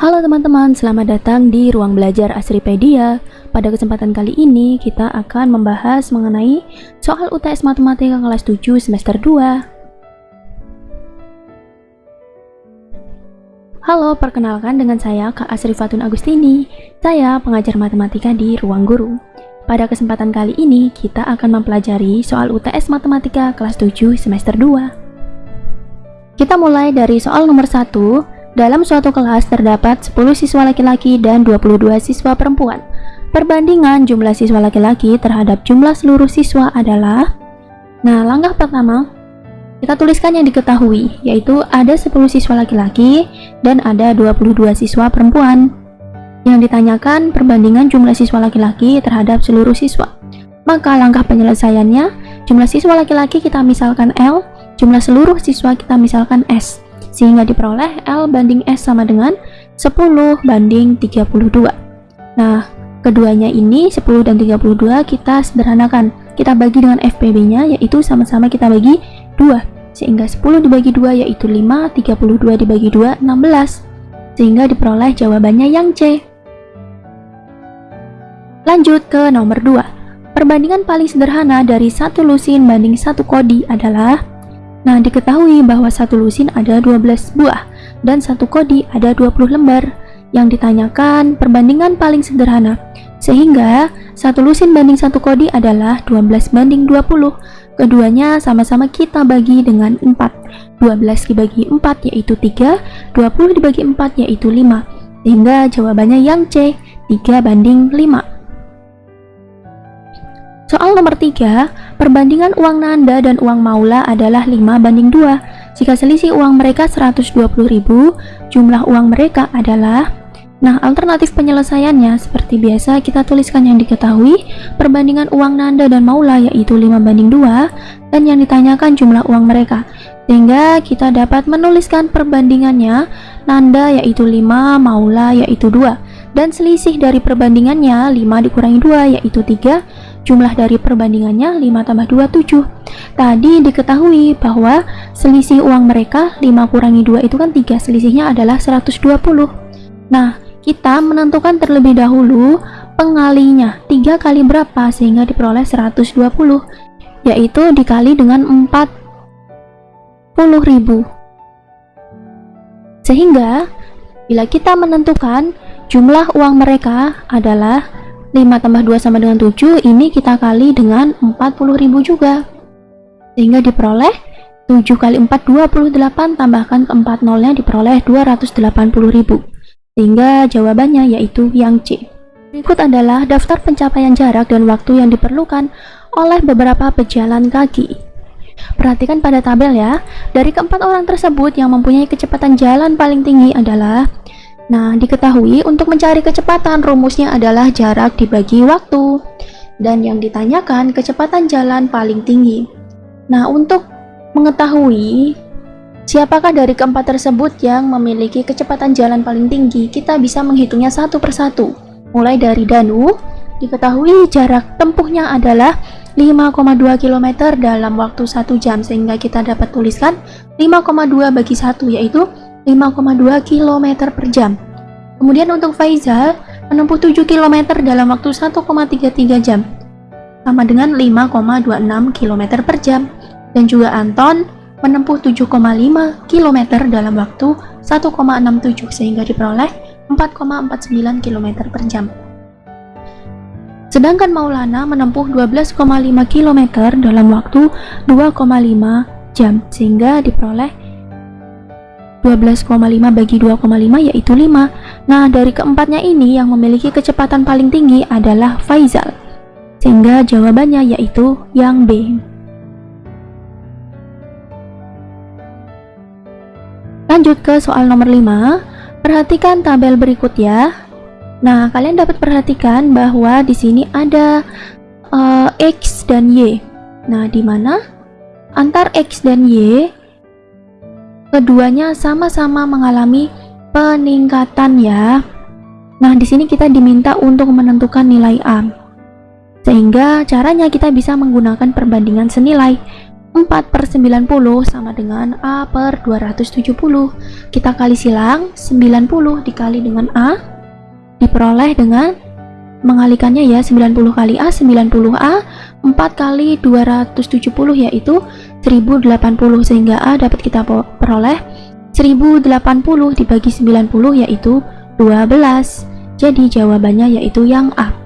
Halo teman-teman, selamat datang di Ruang Belajar Asripedia. Pada kesempatan kali ini, kita akan membahas mengenai soal UTS Matematika kelas 7 semester 2. Halo, perkenalkan dengan saya Kak Asri Fatun Agustini. Saya pengajar matematika di Ruang Guru. Pada kesempatan kali ini, kita akan mempelajari soal UTS Matematika kelas 7 semester 2. Kita mulai dari soal nomor 1, dalam suatu kelas terdapat 10 siswa laki-laki dan 22 siswa perempuan. Perbandingan jumlah siswa laki-laki terhadap jumlah seluruh siswa adalah Nah, langkah pertama kita tuliskan yang diketahui, yaitu ada 10 siswa laki-laki dan ada 22 siswa perempuan. Yang ditanyakan perbandingan jumlah siswa laki-laki terhadap seluruh siswa. Maka langkah penyelesaiannya, jumlah siswa laki-laki kita misalkan L, jumlah seluruh siswa kita misalkan S sehingga diperoleh L banding S sama dengan 10 banding 32 nah keduanya ini 10 dan 32 kita sederhanakan. Kita bagi dengan FPB nya yaitu sama-sama kita bagi 2 sehingga 10 dibagi 2 yaitu 5 32 dibagi 2 16 sehingga diperoleh jawabannya yang C. Lanjut ke nomor 2 perbandingan paling sederhana dari satu lusin banding satu kodi adalah Nah, diketahui bahwa satu lusin ada 12 buah dan satu kodi ada 20 lembar. Yang ditanyakan perbandingan paling sederhana. Sehingga satu lusin banding satu kodi adalah 12 banding 20. Keduanya sama-sama kita bagi dengan 4. 12 dibagi 4 yaitu 3, 20 dibagi 4 yaitu 5. Sehingga jawabannya yang C, 3 banding 5. Soal nomor 3, perbandingan uang Nanda dan uang Maula adalah 5 banding 2. Jika selisih uang mereka 120.000, jumlah uang mereka adalah Nah, alternatif penyelesaiannya seperti biasa kita tuliskan yang diketahui, perbandingan uang Nanda dan Maula yaitu 5 banding 2 dan yang ditanyakan jumlah uang mereka. Sehingga kita dapat menuliskan perbandingannya Nanda yaitu 5, Maula yaitu 2 dan selisih dari perbandingannya 5 dikurangi 2 yaitu 3 Jumlah dari perbandingannya 5 tambah 2, 7. Tadi diketahui bahwa selisih uang mereka 5 kurangi 2 itu kan 3, selisihnya adalah 120. Nah, kita menentukan terlebih dahulu pengalinya 3 kali berapa sehingga diperoleh 120 yaitu dikali dengan 40.000 sehingga bila kita menentukan jumlah uang mereka adalah 5 tambah 2 sama dengan 7 ini kita kali dengan 40.000 juga. Sehingga diperoleh 7 kali 4 28 tambahkan ke 4 nolnya diperoleh 280.000 sehingga jawabannya yaitu yang C. Berikut adalah daftar pencapaian jarak dan waktu yang diperlukan oleh beberapa pejalan kaki. Perhatikan pada tabel ya. Dari keempat orang tersebut yang mempunyai kecepatan jalan paling tinggi adalah Nah, diketahui untuk mencari kecepatan rumusnya adalah jarak dibagi waktu. Dan yang ditanyakan kecepatan jalan paling tinggi. Nah, untuk mengetahui siapakah dari keempat tersebut yang memiliki kecepatan jalan paling tinggi, kita bisa menghitungnya satu persatu. Mulai dari Danu, diketahui jarak tempuhnya adalah 5,2 km dalam waktu 1 jam sehingga kita dapat tuliskan 5,2 bagi 1 yaitu 5,2 km per jam. Kemudian untuk Faizal menempuh 7 km dalam waktu 1,33 jam, sama dengan 5,26 km per jam. Dan juga Anton menempuh 7,5 km dalam waktu 1,67 sehingga diperoleh 4,49 km per jam. Sedangkan Maulana menempuh 12,5 km dalam waktu 2,5 jam sehingga diperoleh 12,5 bagi 2,5 yaitu 5 Nah dari keempatnya ini yang memiliki kecepatan paling tinggi adalah Faizal Sehingga jawabannya yaitu yang B. Lanjut ke soal nomor 5 Perhatikan tabel berikut ya Nah kalian dapat perhatikan bahwa di sini ada uh, X dan Y. Nah di mana? Antar X dan Y keduanya sama-sama mengalami peningkatan ya. Nah, di sini kita diminta untuk menentukan nilai A. Sehingga caranya kita bisa menggunakan perbandingan senilai. 4 per 90 sama dengan A per 270 kita kali silang 90 dikali dengan A diperoleh dengan mengalikannya ya 90 kali A 90A 4 kali 270 yaitu 1080 sehingga A dapat kita peroleh 1080 dibagi 90 yaitu 12 jadi jawabannya yaitu yang A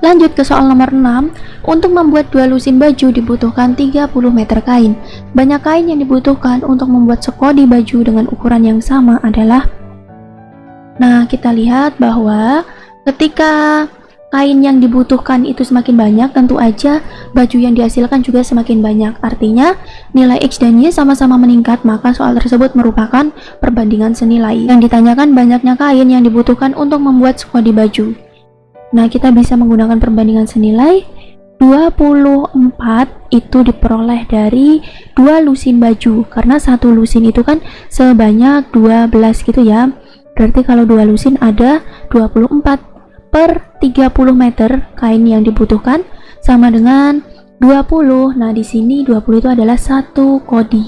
Lanjut ke soal nomor 6. Untuk membuat dua lusin baju dibutuhkan 30 meter kain. Banyak kain yang dibutuhkan untuk membuat sekodi baju dengan ukuran yang sama adalah Nah, kita lihat bahwa ketika kain yang dibutuhkan itu semakin banyak, tentu aja baju yang dihasilkan juga semakin banyak. Artinya, nilai X dan Y sama-sama meningkat, maka soal tersebut merupakan perbandingan senilai. Yang ditanyakan banyaknya kain yang dibutuhkan untuk membuat sekodi baju. Nah, kita bisa menggunakan perbandingan senilai 24 itu diperoleh dari dua lusin baju karena satu lusin itu kan sebanyak 12 gitu ya berarti kalau dua lusin ada 24 per 30 meter kain yang dibutuhkan sama dengan 20 nah di sini 20 itu adalah satu kodi.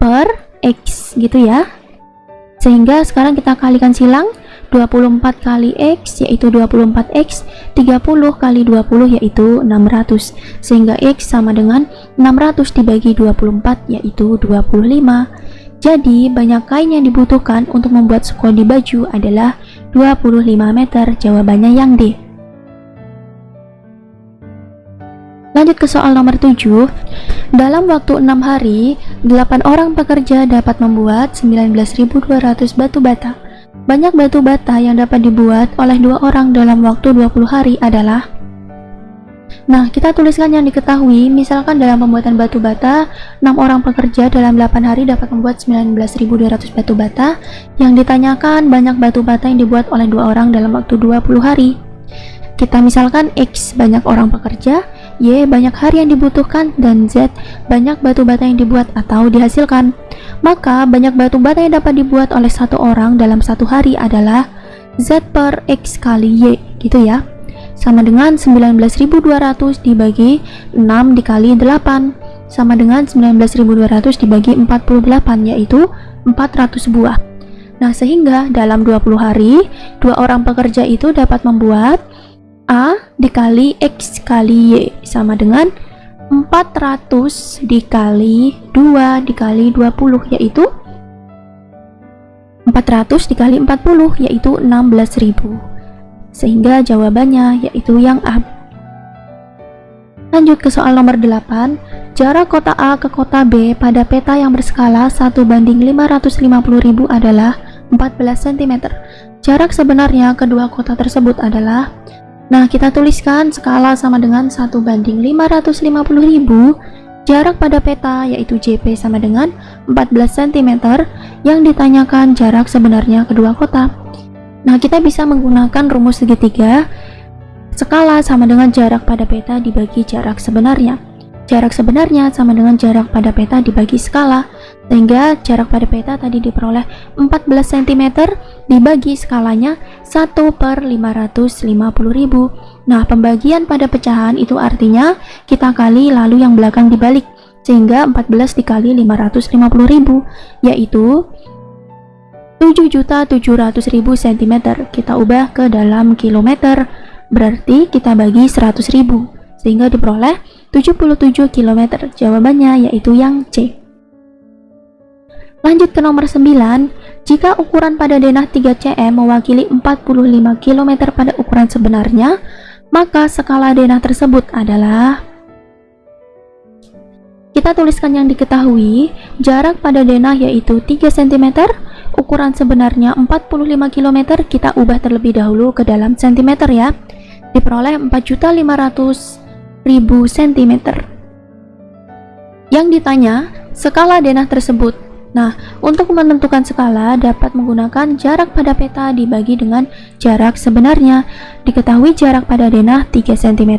Per X gitu ya. Sehingga sekarang kita kalikan silang 24 kali X yaitu 24X 30 kali 20 yaitu 600 sehingga X sama dengan 600 dibagi 24 yaitu 25 jadi banyak kain yang dibutuhkan untuk membuat sekodi baju adalah 25 meter jawabannya yang D Lanjut ke soal nomor 7. Dalam waktu 6 hari, 8 orang pekerja dapat membuat 19.200 batu bata. Banyak batu bata yang dapat dibuat oleh dua orang dalam waktu 20 hari adalah Nah, kita tuliskan yang diketahui, misalkan dalam pembuatan batu bata, 6 orang pekerja dalam 8 hari dapat membuat 19.200 batu bata. Yang ditanyakan banyak batu bata yang dibuat oleh dua orang dalam waktu 20 hari. Kita misalkan X banyak orang pekerja, Y banyak hari yang dibutuhkan, dan Z banyak batu bata yang dibuat atau dihasilkan. Maka banyak batu bata yang dapat dibuat oleh satu orang dalam satu hari adalah Z per X kali Y gitu ya. Sama dengan 19.200 dibagi 6 dikali 8 sama dengan 19.200 dibagi 48 yaitu 400 buah. Nah, sehingga dalam 20 hari, dua orang pekerja itu dapat membuat A dikali X kali Y sama dengan 400 dikali 2 dikali 20 yaitu 400 dikali 40 yaitu 16.000 sehingga jawabannya yaitu yang A. Lanjut ke soal nomor 8 jarak kota A ke kota B pada peta yang berskala 1 banding 550.000 adalah 14 cm jarak sebenarnya kedua kota tersebut adalah Nah, kita tuliskan skala sama dengan 1 banding 550.000 jarak pada peta yaitu JP sama dengan 14 cm yang ditanyakan jarak sebenarnya kedua kota. Nah, kita bisa menggunakan rumus segitiga skala sama dengan jarak pada peta dibagi jarak sebenarnya. Jarak sebenarnya sama dengan jarak pada peta dibagi skala sehingga jarak pada peta tadi diperoleh 14 cm dibagi skalanya 1 per 550.000 nah pembagian pada pecahan itu artinya kita kali lalu yang belakang dibalik sehingga 14 dikali 550.000 yaitu 7.700.000 cm kita ubah ke dalam kilometer. Berarti kita bagi 100.000 sehingga diperoleh 77 km jawabannya yaitu yang C. Lanjut ke nomor 9, jika ukuran pada denah 3 cm mewakili 45 km pada ukuran sebenarnya, maka skala denah tersebut adalah kita tuliskan yang diketahui, jarak pada denah yaitu 3 cm, ukuran sebenarnya 45 km, kita ubah terlebih dahulu ke dalam cm ya, diperoleh 4.500.000 cm. Yang ditanya, skala denah tersebut Nah, untuk menentukan skala dapat menggunakan jarak pada peta dibagi dengan jarak sebenarnya. Diketahui jarak pada denah 3 cm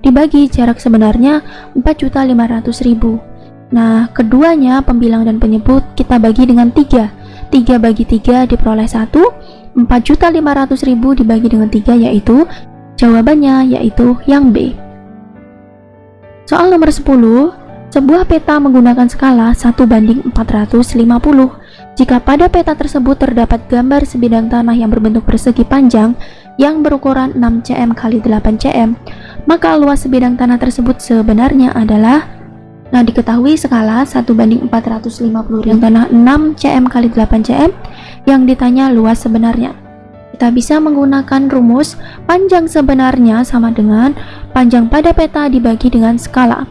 dibagi jarak sebenarnya 4.500.000. Nah, keduanya pembilang dan penyebut kita bagi dengan 3. 3 bagi 3 diperoleh 1, 4.500.000 dibagi dengan 3 yaitu jawabannya yaitu yang B. Soal nomor 10, sebuah peta menggunakan skala 1 banding 450. Jika pada peta tersebut terdapat gambar sebidang tanah yang berbentuk persegi panjang yang berukuran 6 cm x 8 cm, maka luas sebidang tanah tersebut sebenarnya adalah Nah, diketahui skala 1 banding 450 yang tanah 6 cm x 8 cm yang ditanya luas sebenarnya. Kita bisa menggunakan rumus panjang sebenarnya sama dengan panjang pada peta dibagi dengan skala.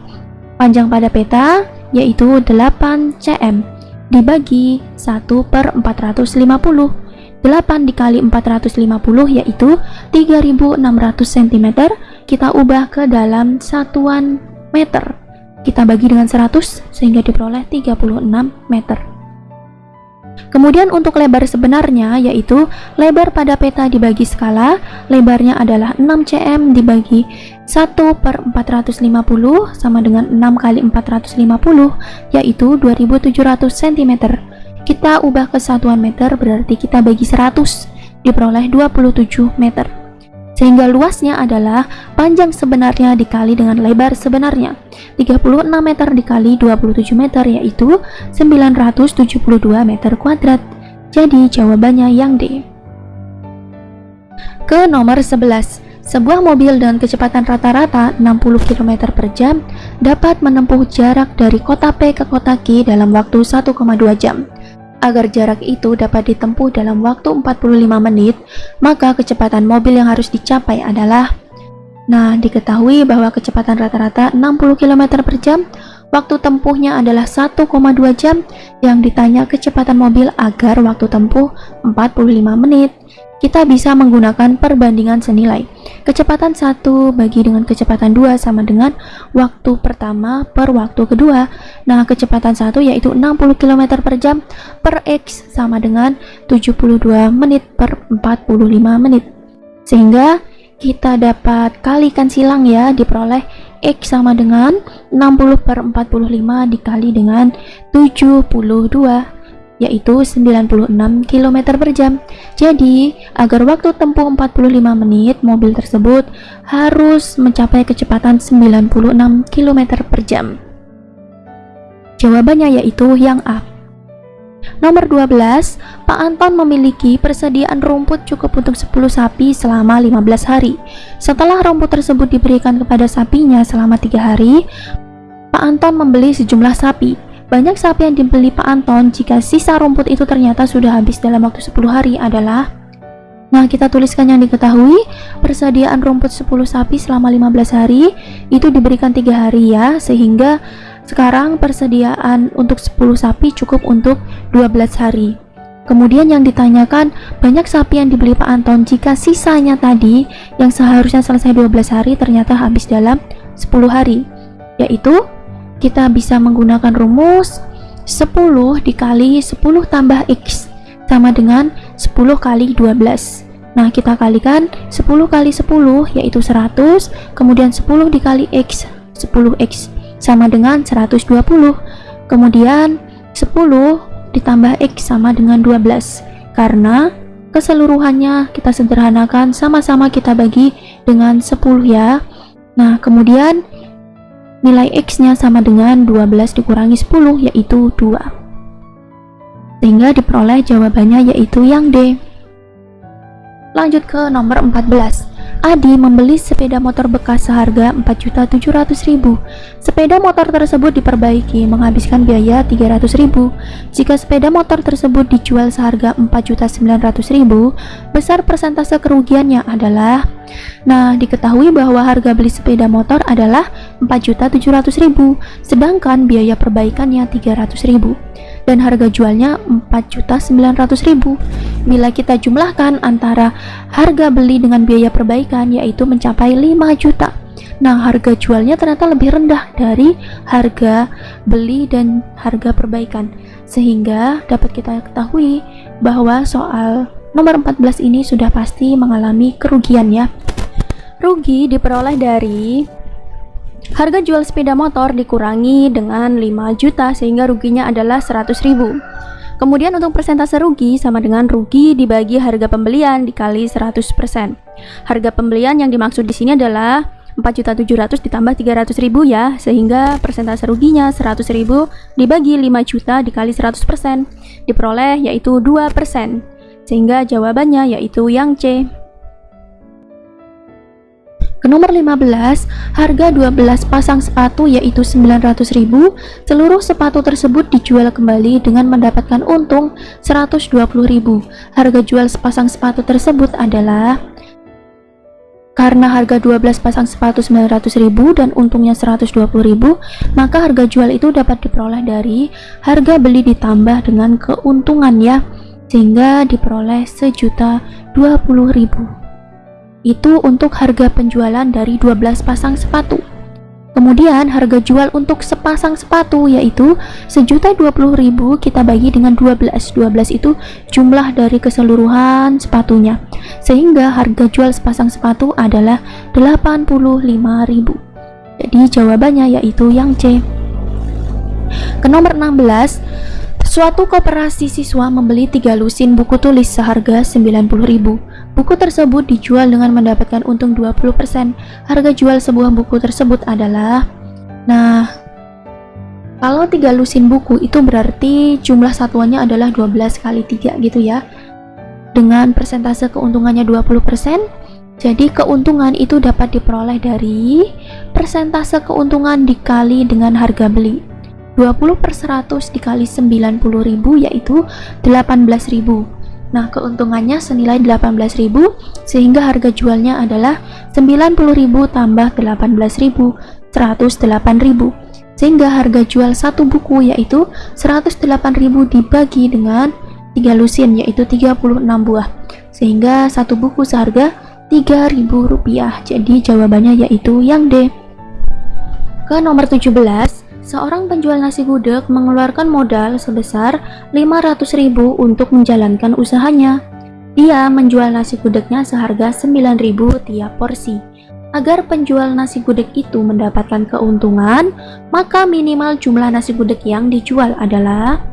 Panjang pada peta yaitu 8 cm dibagi 1 per 450 8 dikali 450 yaitu 3600 cm kita ubah ke dalam satuan meter kita bagi dengan 100 sehingga diperoleh 36 meter Kemudian untuk lebar sebenarnya yaitu lebar pada peta dibagi skala, lebarnya adalah 6 cm dibagi 1 per 450 sama dengan 6 kali 450 yaitu 2700 cm. Kita ubah ke satuan meter berarti kita bagi 100 diperoleh 27 meter sehingga luasnya adalah panjang sebenarnya dikali dengan lebar sebenarnya. 36 meter dikali 27 meter yaitu 972 meter kuadrat. Jadi jawabannya yang D. Ke nomor 11 sebuah mobil dengan kecepatan rata-rata 60 km per jam dapat menempuh jarak dari kota P ke kota Q dalam waktu 1,2 jam Agar jarak itu dapat ditempuh dalam waktu 45 menit, maka kecepatan mobil yang harus dicapai adalah Nah, diketahui bahwa kecepatan rata-rata 60 km per jam, waktu tempuhnya adalah 1,2 jam, yang ditanya kecepatan mobil agar waktu tempuh 45 menit kita bisa menggunakan perbandingan senilai. Kecepatan 1 bagi dengan kecepatan 2 sama dengan waktu pertama per waktu kedua. Nah, kecepatan 1 yaitu 60 km per jam per X sama dengan 72 menit per 45 menit. Sehingga kita dapat kalikan silang ya, diperoleh X sama dengan 60 per 45 dikali dengan 72 yaitu 96 km per jam. Jadi, agar waktu tempuh 45 menit, mobil tersebut harus mencapai kecepatan 96 km per jam. Jawabannya yaitu yang A. Nomor 12, Pak Anton memiliki persediaan rumput cukup untuk 10 sapi selama 15 hari. Setelah rumput tersebut diberikan kepada sapinya selama 3 hari, Pak Anton membeli sejumlah sapi. Banyak sapi yang dibeli Pak Anton jika sisa rumput itu ternyata sudah habis dalam waktu 10 hari adalah Nah, kita tuliskan yang diketahui, persediaan rumput 10 sapi selama 15 hari itu diberikan tiga hari ya, sehingga sekarang persediaan untuk 10 sapi cukup untuk 12 hari. Kemudian yang ditanyakan, banyak sapi yang dibeli Pak Anton jika sisanya tadi yang seharusnya selesai 12 hari ternyata habis dalam 10 hari, yaitu kita bisa menggunakan rumus 10 dikali 10 tambah X sama dengan 10 kali 12 nah kita kalikan 10 kali 10 yaitu 100 kemudian 10 dikali X 10X sama dengan 120 kemudian 10 ditambah X sama dengan 12 karena keseluruhannya kita sederhanakan sama-sama kita bagi dengan 10 ya. Nah kemudian nilai X-nya sama dengan 12 dikurangi 10 yaitu 2 sehingga diperoleh jawabannya yaitu yang D. Lanjut ke nomor 14 Adi membeli sepeda motor bekas seharga 4.700.000. Sepeda motor tersebut diperbaiki menghabiskan biaya 300.000. Jika sepeda motor tersebut dijual seharga 4.900.000, besar persentase kerugiannya adalah Nah, diketahui bahwa harga beli sepeda motor adalah 4.700.000, sedangkan biaya perbaikannya 300.000 dan harga jualnya 4.900.000. Bila kita jumlahkan antara harga beli dengan biaya perbaikan yaitu mencapai 5 juta. Nah, harga jualnya ternyata lebih rendah dari harga beli dan harga perbaikan. Sehingga dapat kita ketahui bahwa soal nomor 14 ini sudah pasti mengalami kerugian ya. Rugi diperoleh dari Harga jual sepeda motor dikurangi dengan 5 juta sehingga ruginya adalah 100 ribu. Kemudian untuk persentase rugi sama dengan rugi dibagi harga pembelian dikali 100%. Harga pembelian yang dimaksud di sini adalah 4.700 ditambah 300.000 ya, sehingga persentase ruginya 100.000 dibagi 5 juta dikali 100% diperoleh yaitu 2%. Sehingga jawabannya yaitu yang C. Nomor 15, harga 12 pasang sepatu yaitu 900.000. Seluruh sepatu tersebut dijual kembali dengan mendapatkan untung 120.000. Harga jual sepasang sepatu tersebut adalah karena harga 12 pasang sepatu 900.000 dan untungnya 120.000, maka harga jual itu dapat diperoleh dari harga beli ditambah dengan keuntungan ya, sehingga diperoleh sejuta 20.000 itu untuk harga penjualan dari 12 pasang sepatu. Kemudian harga jual untuk sepasang sepatu yaitu sejuta ribu kita bagi dengan 12 12 itu jumlah dari keseluruhan sepatunya. Sehingga harga jual sepasang sepatu adalah 85.000 jadi jawabannya yaitu yang C. Ke nomor 16 suatu koperasi siswa membeli tiga lusin buku tulis seharga 90.000 Buku tersebut dijual dengan mendapatkan untung 20%. Harga jual sebuah buku tersebut adalah Nah, kalau tiga lusin buku itu berarti jumlah satuannya adalah 12 kali 3 gitu ya. Dengan persentase keuntungannya 20%, jadi keuntungan itu dapat diperoleh dari persentase keuntungan dikali dengan harga beli. 20 per 100 dikali 90.000 yaitu 18.000 Nah, keuntungannya senilai 18.000 sehingga harga jualnya adalah 90.000 tambah 18.000, 108.000. Sehingga harga jual satu buku yaitu 108.000 dibagi dengan 3 lusin yaitu 36 buah. Sehingga satu buku seharga Rp3.000. Jadi jawabannya yaitu yang D. Ke nomor 17, Seorang penjual nasi gudeg mengeluarkan modal sebesar 500.000 untuk menjalankan usahanya. Dia menjual nasi gudegnya seharga 9.000 tiap porsi. Agar penjual nasi gudeg itu mendapatkan keuntungan, maka minimal jumlah nasi gudeg yang dijual adalah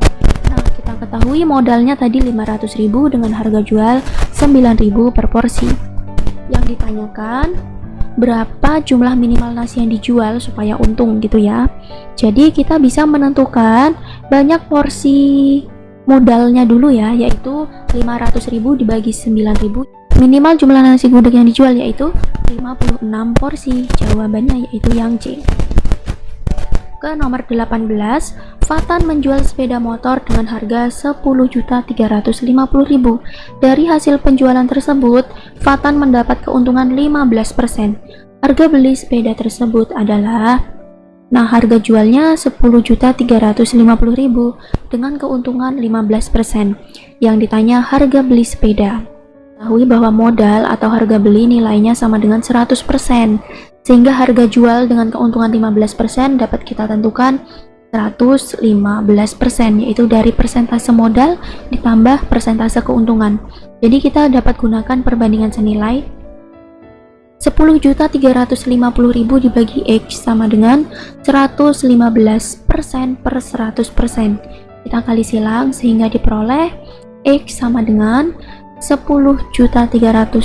Nah, kita ketahui modalnya tadi 500.000 dengan harga jual 9.000 per porsi. Yang ditanyakan berapa jumlah minimal nasi yang dijual supaya untung gitu ya. Jadi kita bisa menentukan banyak porsi modalnya dulu ya yaitu 500.000 dibagi 9.000 minimal jumlah nasi gudeg yang dijual yaitu 56 porsi jawabannya yaitu yang C ke nomor 18, Fatan menjual sepeda motor dengan harga 10.350.000. Dari hasil penjualan tersebut, Fatan mendapat keuntungan 15%. Harga beli sepeda tersebut adalah Nah, harga jualnya 10.350.000 dengan keuntungan 15%. Yang ditanya harga beli sepeda. Ketahui bahwa modal atau harga beli nilainya sama dengan 100% sehingga harga jual dengan keuntungan 15% dapat kita tentukan 115% yaitu dari persentase modal ditambah persentase keuntungan. Jadi kita dapat gunakan perbandingan senilai 10.350.000 dibagi X sama dengan 115% per 100% kita kali silang sehingga diperoleh X sama dengan 10.350.000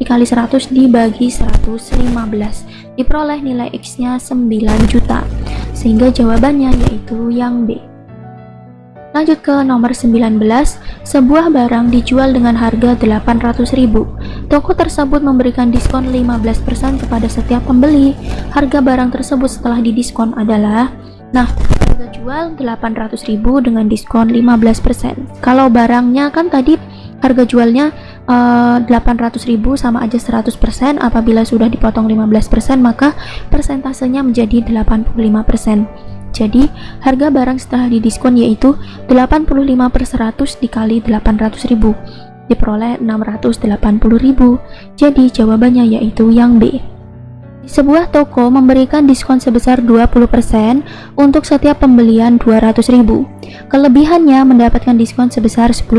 dikali 100 dibagi 115 diperoleh nilai X nya 9 juta. Sehingga jawabannya yaitu yang B. Lanjut ke nomor 19 sebuah barang dijual dengan harga 800.000 toko tersebut memberikan diskon 15% kepada setiap pembeli. Harga barang tersebut setelah didiskon adalah Nah, harga jual 800.000 dengan diskon 15%. Kalau barangnya kan tadi harga jualnya uh, eh, 800.000 sama aja 100%, apabila sudah dipotong 15% maka persentasenya menjadi 85%. Jadi, harga barang setelah didiskon yaitu 85 per 100 dikali 800.000 diperoleh 680.000. Jadi, jawabannya yaitu yang B. Sebuah toko memberikan diskon sebesar 20% untuk setiap pembelian 200.000. Kelebihannya mendapatkan diskon sebesar 10%,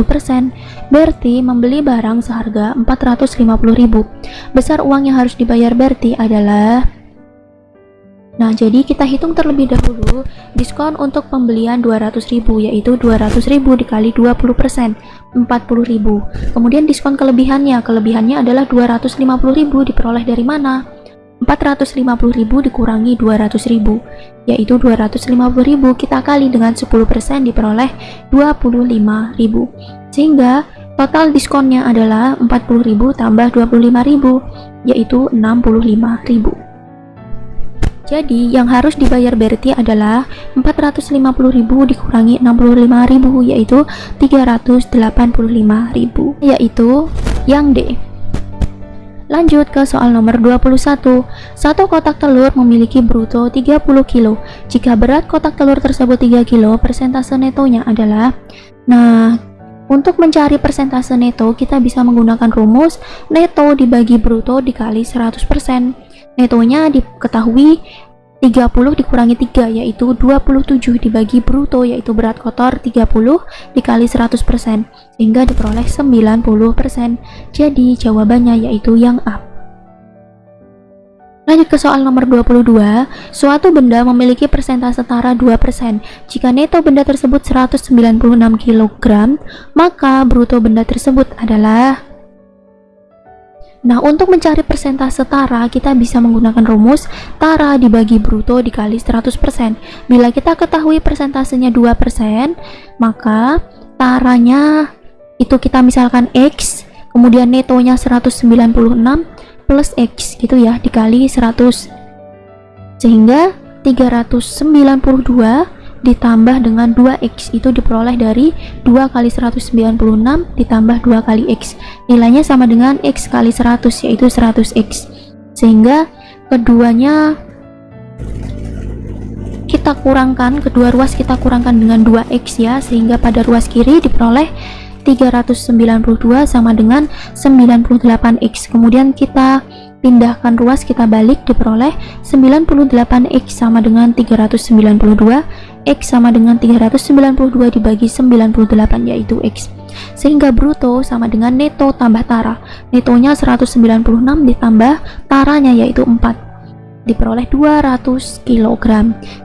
berarti membeli barang seharga 450.000. Besar uang yang harus dibayar berarti adalah Nah, jadi kita hitung terlebih dahulu diskon untuk pembelian 200.000 yaitu 200.000 dikali 20%, 40.000. Kemudian diskon kelebihannya, kelebihannya adalah 250.000 diperoleh dari mana? 450.000 dikurangi 200.000 yaitu 250.000 kita kali dengan 10% diperoleh 25.000 sehingga total diskonnya adalah 40.000 tambah 25.000 yaitu 65.000 jadi, yang harus dibayar Berti adalah 450.000 dikurangi 65.000 yaitu 385.000 yaitu yang D. Lanjut ke soal nomor 21. Satu kotak telur memiliki bruto 30 kg. Jika berat kotak telur tersebut 3 kg, persentase netonya adalah Nah, untuk mencari persentase neto, kita bisa menggunakan rumus neto dibagi bruto dikali 100%. Netonya diketahui 30 dikurangi 3 yaitu 27 dibagi bruto yaitu berat kotor 30 dikali 100% sehingga diperoleh 90%. Jadi jawabannya yaitu yang A. Lanjut ke soal nomor 22. Suatu benda memiliki persentase setara 2%. Jika neto benda tersebut 196 kg, maka bruto benda tersebut adalah Nah, untuk mencari persentase tara, kita bisa menggunakan rumus tara dibagi bruto dikali 100%. Bila kita ketahui persentasenya 2%, maka taranya itu kita misalkan X, kemudian netonya 196 plus X gitu ya, dikali 100. Sehingga 392 ditambah dengan 2x itu diperoleh dari 2 kali 196 ditambah 2 kali x. Nilainya sama dengan x kali 100 yaitu 100x sehingga keduanya kita kurangkan kedua ruas kita kurangkan dengan 2x ya. Sehingga pada ruas kiri diperoleh 392 sama dengan 98x kemudian kita pindahkan ruas kita balik diperoleh 98x sama dengan 392 x sama dengan 392 dibagi 98 yaitu x sehingga bruto sama dengan neto tambah tara netonya 196 ditambah taranya yaitu 4 diperoleh 200 kg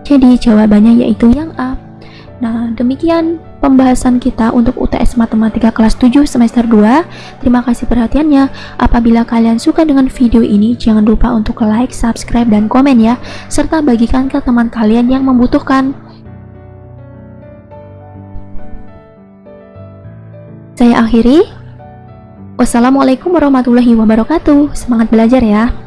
jadi jawabannya yaitu yang A Nah, demikian pembahasan kita untuk UTS Matematika kelas 7 semester 2. Terima kasih perhatiannya. Apabila kalian suka dengan video ini, jangan lupa untuk like, subscribe, dan komen ya. Serta bagikan ke teman kalian yang membutuhkan. Saya akhiri. Wassalamualaikum warahmatullahi wabarakatuh. Semangat belajar ya.